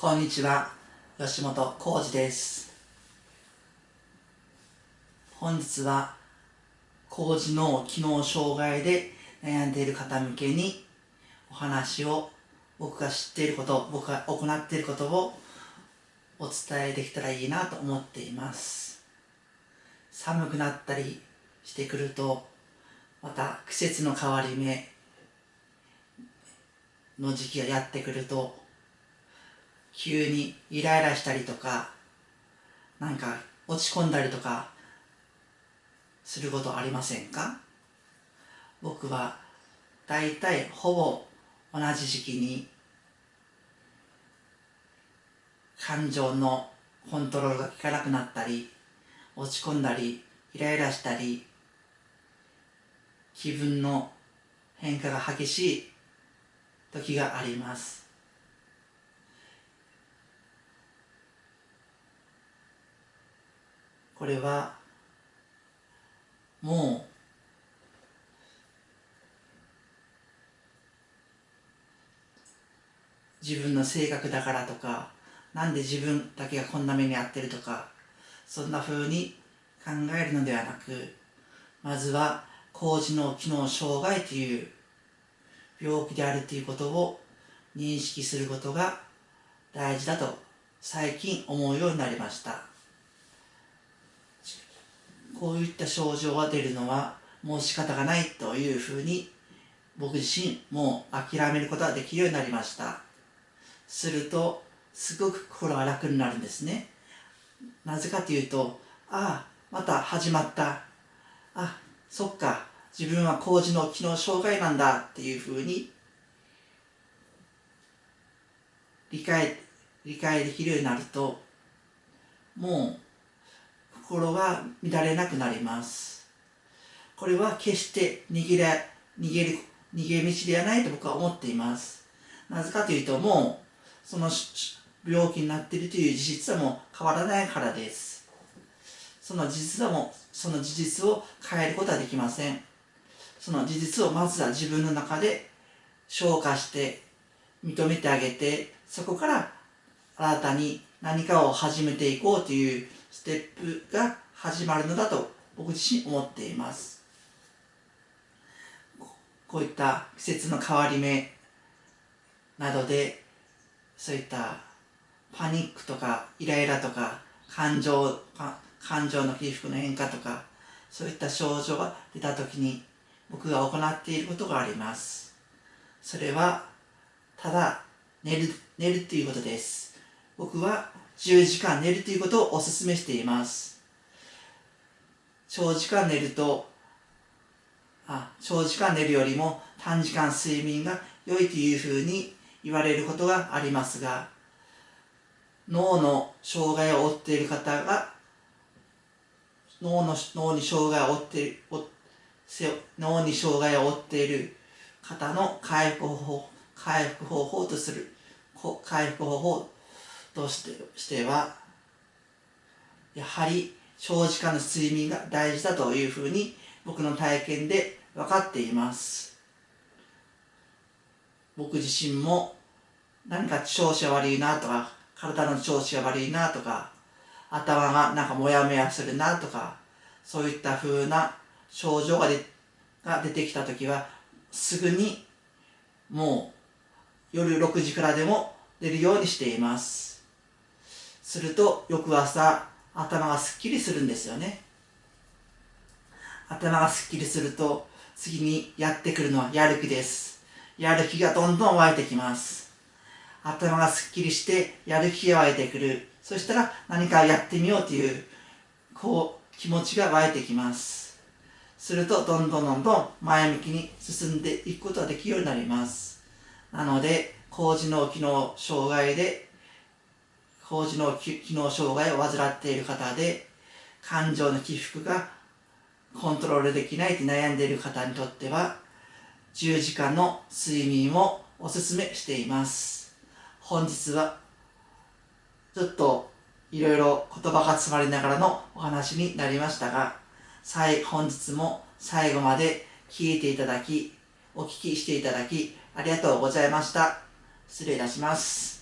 こんにちは吉本浩二です。本日は工事の機能障害で悩んでいる方向けにお話を僕が知っていること僕が行っていることをお伝えできたらいいなと思っています。寒くなったりしてくるとまた季節の変わり目の時期がやってくると急にイライラしたりとかなんか落ち込んだりとかすることありませんか？僕はだいたいほぼ同じ時期に感情のコントロールが効かなくなったり落ち込んだりイライラしたり気分の変化が激しい時があります。これはもう自分の性格だからとかなんで自分だけがこんな目に遭ってるとかそんな風に考えるのではなくまずは高次脳機能障害という病気であるということを認識することが大事だと最近思うようになりました。こういった症状が出るのはもう仕方がないというふうに僕自身もう諦めることができるようになりました。するとすごく心が楽になるんですね。なぜかというとああまた始まった。あそっか自分は工事の機能障害なんだっていうふうに理解理解できるようになるともう心が乱れなくなります。これは決して逃げら逃げる逃げ道ではないと僕は思っています。なぜかというともうその病気になっているという事実はもう変わらないからです。その事実はもその事実を変えることはできません。その事実をまずは自分の中で消化して認めてあげてそこから新たに何かを始めていこうというステップが始まるのだと僕自身思っています。こういった季節の変わり目などでそういったパニックとかイライラとか感情感情の起伏の変化とかそういった症状が出た時に僕が行っていることがあります。それはただ寝る寝るということです。僕は10時間寝るということをお勧めしています。長時間寝るとあ長時間寝るよりも短時間睡眠が良いというふうに言われることがありますが脳の障害を負っている方が脳の脳に障害を負っている脳に障害を負っている方の回復方法回復方法とする回復方法としてしてはやはり長時間の睡眠が大事だというふうに僕の体験で分かっています。僕自身も何か調子が悪いなとか体の調子が悪いなとか頭がなんかモヤモヤするなとかそういった風な症状が出が出てきた時はすぐにもう夜6時からでも出るようにしています。すると翌朝頭がすっきりするんですよね。頭がすっきりすると次にやってくるのはやる気です。やる気がどんどん湧いてきます。頭がすっきりしてやる気が湧いてくる。そしたら何かやってみようというこう気持ちが湧いてきます。するとどんどんどんどん前向きに進んでいくことができるようになります。なので高次脳機能障害で高次脳機能障害を患っている方で感情の起伏がコントロールできないと悩んでいる方にとっては10時間の睡眠をおすすめしています本日はちょっといろいろ言葉が詰まりながらのお話になりましたが本日も最後まで聞いていただき、お聞きしていただき、ありがとうございました。失礼いたします。